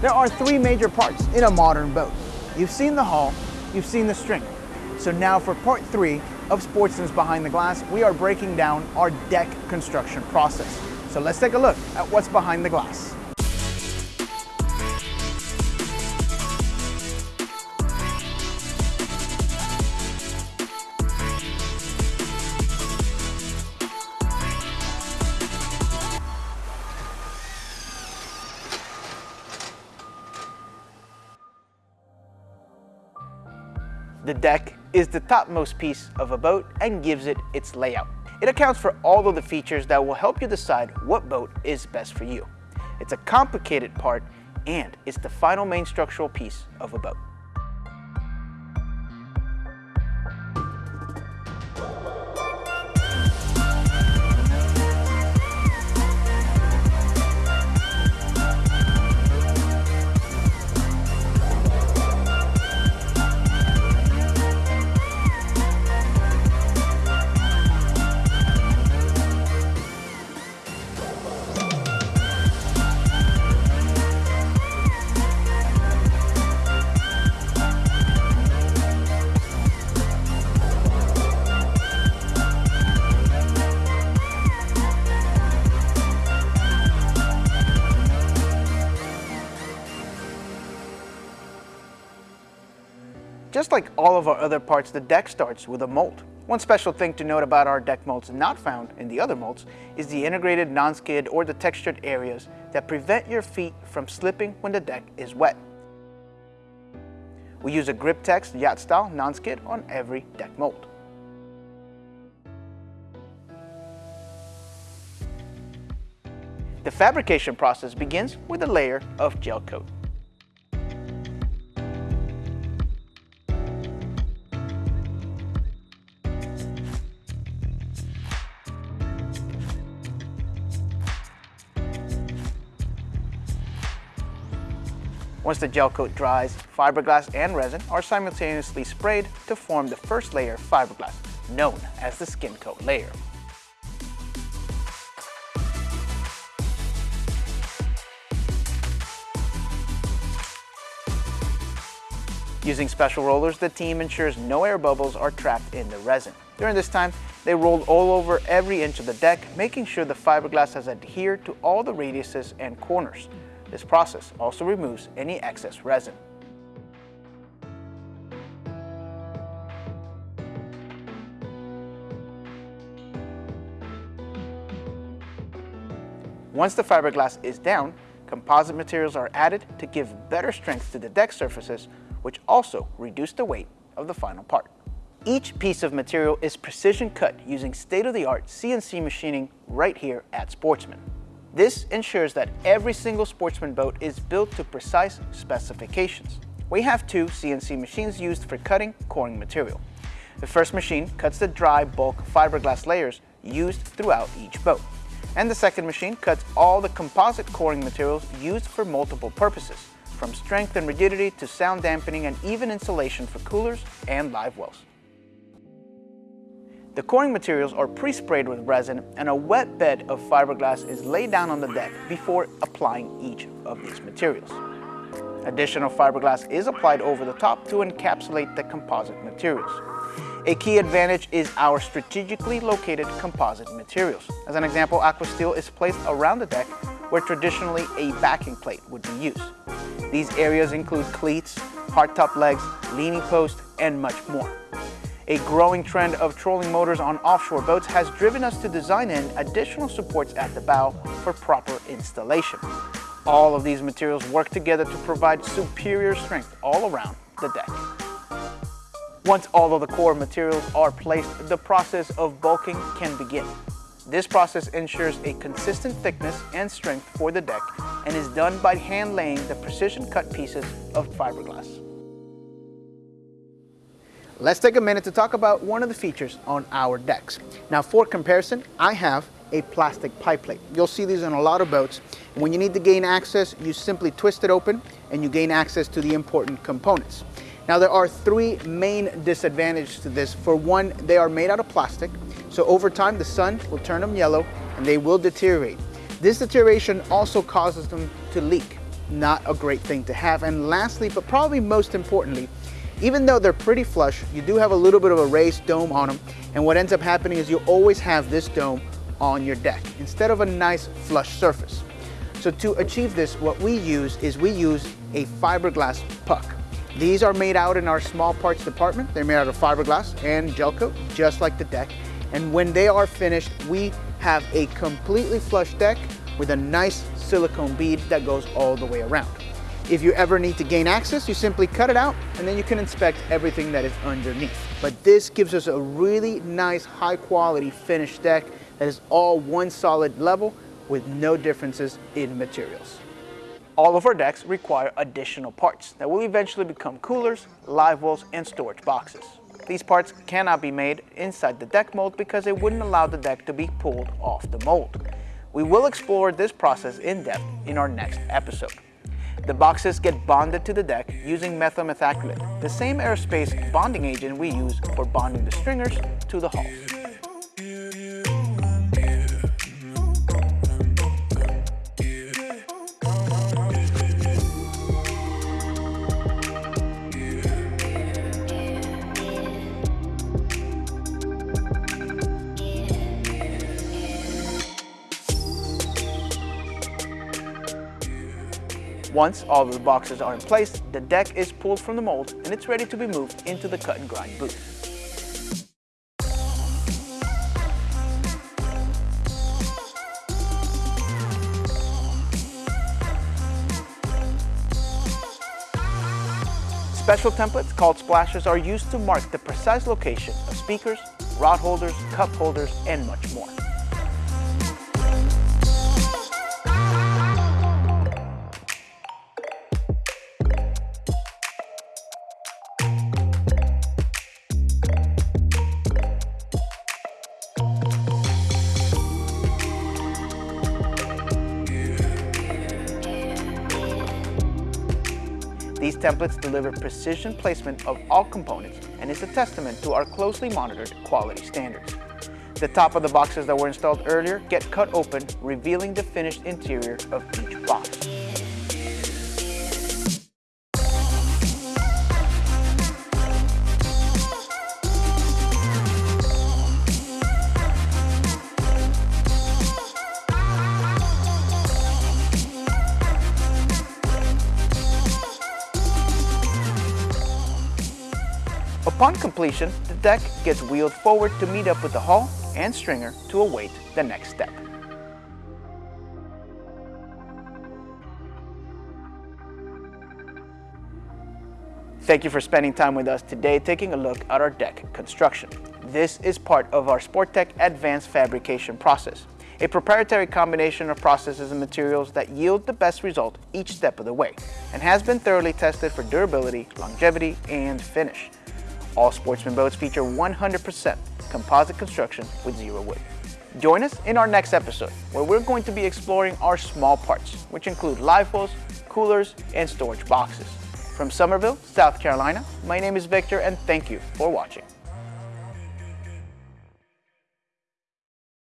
There are three major parts in a modern boat. You've seen the hull, you've seen the stringer. So now for part three of Sportsman's Behind the Glass, we are breaking down our deck construction process. So let's take a look at what's behind the glass. The deck is the topmost piece of a boat and gives it its layout. It accounts for all of the features that will help you decide what boat is best for you. It's a complicated part and it's the final main structural piece of a boat. Just like all of our other parts, the deck starts with a mold. One special thing to note about our deck molds not found in the other molds is the integrated non-skid or the textured areas that prevent your feet from slipping when the deck is wet. We use a Grip-Tex yacht style non-skid on every deck mold. The fabrication process begins with a layer of gel coat. Once the gel coat dries, fiberglass and resin are simultaneously sprayed to form the first layer of fiberglass, known as the skin coat layer. Using special rollers, the team ensures no air bubbles are trapped in the resin. During this time, they roll all over every inch of the deck, making sure the fiberglass has adhered to all the radiuses and corners. This process also removes any excess resin. Once the fiberglass is down, composite materials are added to give better strength to the deck surfaces, which also reduce the weight of the final part. Each piece of material is precision cut using state-of-the-art CNC machining right here at Sportsman. This ensures that every single Sportsman boat is built to precise specifications. We have two CNC machines used for cutting coring material. The first machine cuts the dry bulk fiberglass layers used throughout each boat. And the second machine cuts all the composite coring materials used for multiple purposes, from strength and rigidity to sound dampening and even insulation for coolers and live wells. The coring materials are pre-sprayed with resin and a wet bed of fiberglass is laid down on the deck before applying each of these materials. Additional fiberglass is applied over the top to encapsulate the composite materials. A key advantage is our strategically located composite materials. As an example, Aquasteel is placed around the deck where traditionally a backing plate would be used. These areas include cleats, hardtop legs, leaning post, and much more. A growing trend of trolling motors on offshore boats has driven us to design in additional supports at the bow for proper installation. All of these materials work together to provide superior strength all around the deck. Once all of the core materials are placed, the process of bulking can begin. This process ensures a consistent thickness and strength for the deck and is done by hand laying the precision cut pieces of fiberglass. Let's take a minute to talk about one of the features on our decks. Now for comparison, I have a plastic pipe plate. You'll see these on a lot of boats. When you need to gain access, you simply twist it open and you gain access to the important components. Now there are three main disadvantages to this. For one, they are made out of plastic, so over time the sun will turn them yellow and they will deteriorate. This deterioration also causes them to leak. not a great thing to have. And lastly, but probably most importantly, even though they're pretty flush, you do have a little bit of a raised dome on them. And what ends up happening is you always have this dome on your deck instead of a nice flush surface. So to achieve this, what we use is we use a fiberglass puck. These are made out in our small parts department. They're made out of fiberglass and gel coat, just like the deck. And when they are finished, we have a completely flush deck with a nice silicone bead that goes all the way around. If you ever need to gain access, you simply cut it out and then you can inspect everything that is underneath. But this gives us a really nice high quality finished deck that is all one solid level with no differences in materials. All of our decks require additional parts that will eventually become coolers, live wells, and storage boxes. These parts cannot be made inside the deck mold because it wouldn't allow the deck to be pulled off the mold. We will explore this process in depth in our next episode. The boxes get bonded to the deck using methyl methacrylate, the same aerospace bonding agent we use for bonding the stringers to the hull. Once all of the boxes are in place, the deck is pulled from the mold and it's ready to be moved into the cut and grind booth. Special templates called splashes are used to mark the precise location of speakers, rod holders, cup holders, and much more. These templates deliver precision placement of all components and is a testament to our closely monitored quality standards. The top of the boxes that were installed earlier get cut open, revealing the finished interior of each box. Upon completion, the deck gets wheeled forward to meet up with the hull and stringer to await the next step. Thank you for spending time with us today taking a look at our deck construction. This is part of our Sportech advanced fabrication process, a proprietary combination of processes and materials that yield the best result each step of the way, and has been thoroughly tested for durability, longevity, and finish. All Sportsman boats feature 100% composite construction with zero wood. Join us in our next episode, where we're going to be exploring our small parts, which include live wells, coolers, and storage boxes. From Summerville, South Carolina, my name is Victor, and thank you for watching.